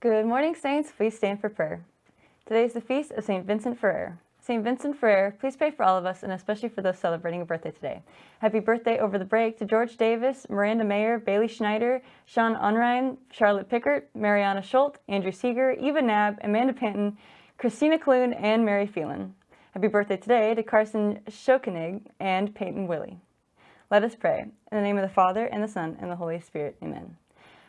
Good morning, Saints. Please stand for prayer. Today is the feast of St. Vincent Ferrer. St. Vincent Ferrer, please pray for all of us and especially for those celebrating a birthday today. Happy birthday over the break to George Davis, Miranda Mayer, Bailey Schneider, Sean Unrein, Charlotte Pickert, Mariana Schultz, Andrew Seeger, Eva Nab, Amanda Panton, Christina Clune, and Mary Phelan. Happy birthday today to Carson Schokenig and Peyton Willie. Let us pray. In the name of the Father, and the Son, and the Holy Spirit. Amen.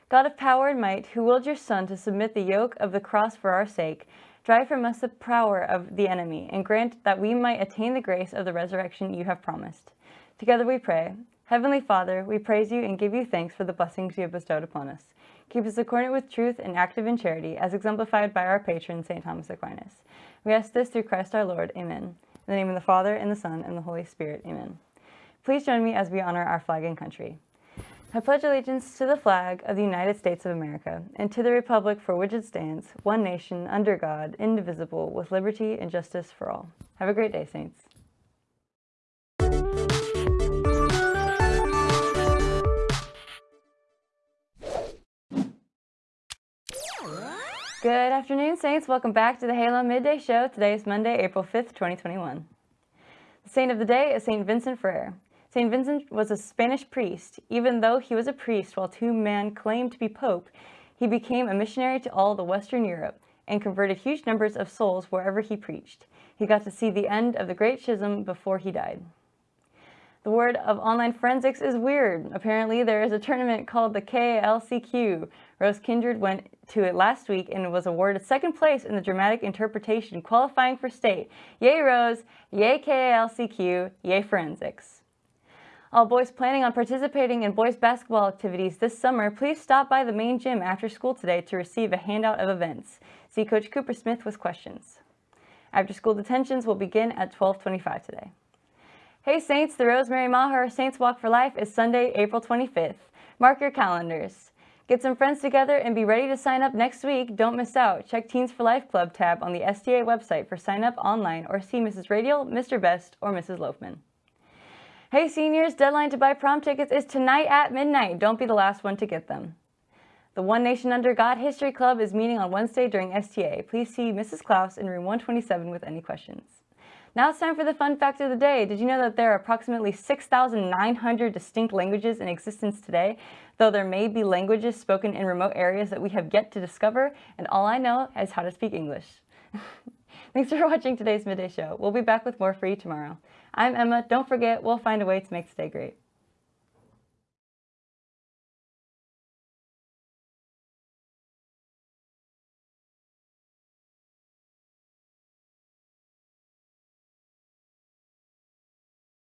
God of power and might, who willed your Son to submit the yoke of the cross for our sake, drive from us the power of the enemy, and grant that we might attain the grace of the resurrection you have promised. Together we pray. Heavenly Father, we praise you and give you thanks for the blessings you have bestowed upon us. Keep us accordant with truth and active in charity, as exemplified by our patron, St. Thomas Aquinas. We ask this through Christ our Lord. Amen. In the name of the Father, and the Son, and the Holy Spirit. Amen. Please join me as we honor our flag and country. I pledge allegiance to the flag of the United States of America and to the republic for which it stands, one nation, under God, indivisible, with liberty and justice for all. Have a great day, Saints. Good afternoon, Saints. Welcome back to the Halo Midday Show. Today is Monday, April 5th, 2021. The saint of the day is St. Vincent Ferrer. St. Vincent was a Spanish priest. Even though he was a priest while two men claimed to be pope, he became a missionary to all the Western Europe and converted huge numbers of souls wherever he preached. He got to see the end of the Great Schism before he died. The word of online forensics is weird. Apparently, there is a tournament called the KLCQ. Rose Kindred went to it last week and was awarded second place in the dramatic interpretation, qualifying for state. Yay, Rose! Yay, KLCQ! Yay, forensics! All boys planning on participating in boys basketball activities this summer, please stop by the main gym after school today to receive a handout of events. See Coach Cooper Smith with questions. After school detentions will begin at 1225 today. Hey Saints, the Rosemary Maher Saints Walk for Life is Sunday, April 25th. Mark your calendars. Get some friends together and be ready to sign up next week. Don't miss out. Check Teens for Life Club tab on the STA website for sign up online or see Mrs. Radial, Mr. Best, or Mrs. Loafman. Hey seniors, deadline to buy prom tickets is tonight at midnight. Don't be the last one to get them. The One Nation Under God History Club is meeting on Wednesday during STA. Please see Mrs. Klaus in room 127 with any questions. Now it's time for the fun fact of the day. Did you know that there are approximately 6,900 distinct languages in existence today, though there may be languages spoken in remote areas that we have yet to discover, and all I know is how to speak English. Thanks for watching today's Midday Show. We'll be back with more for you tomorrow. I'm Emma. Don't forget, we'll find a way to make today great.